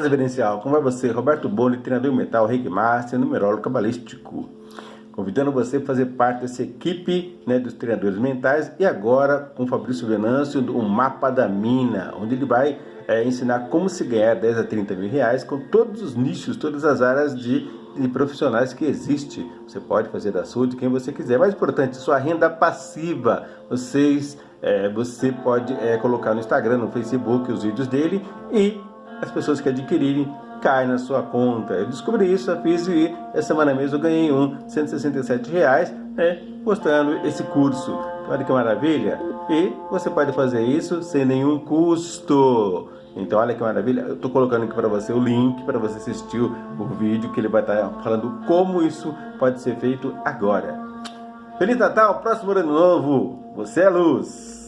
Casa como vai você? Roberto Boni, treinador metal, reiki master, numerólogo cabalístico. Convidando você a fazer parte dessa equipe né, dos treinadores mentais e agora com Fabrício Venâncio, o Mapa da Mina, onde ele vai é, ensinar como se ganhar 10 a 30 mil reais com todos os nichos, todas as áreas de, de profissionais que existe. Você pode fazer da sua, de quem você quiser. Mais importante, sua renda passiva. Vocês, é, você pode é, colocar no Instagram, no Facebook os vídeos dele e as pessoas que adquirirem caem na sua conta. Eu descobri isso, fiz e essa semana mesmo eu ganhei um, 167 reais, né, postando esse curso. Olha que maravilha! E você pode fazer isso sem nenhum custo. Então olha que maravilha, eu estou colocando aqui para você o link para você assistir o vídeo que ele vai estar tá falando como isso pode ser feito agora. Feliz Natal, próximo ano novo, você é luz!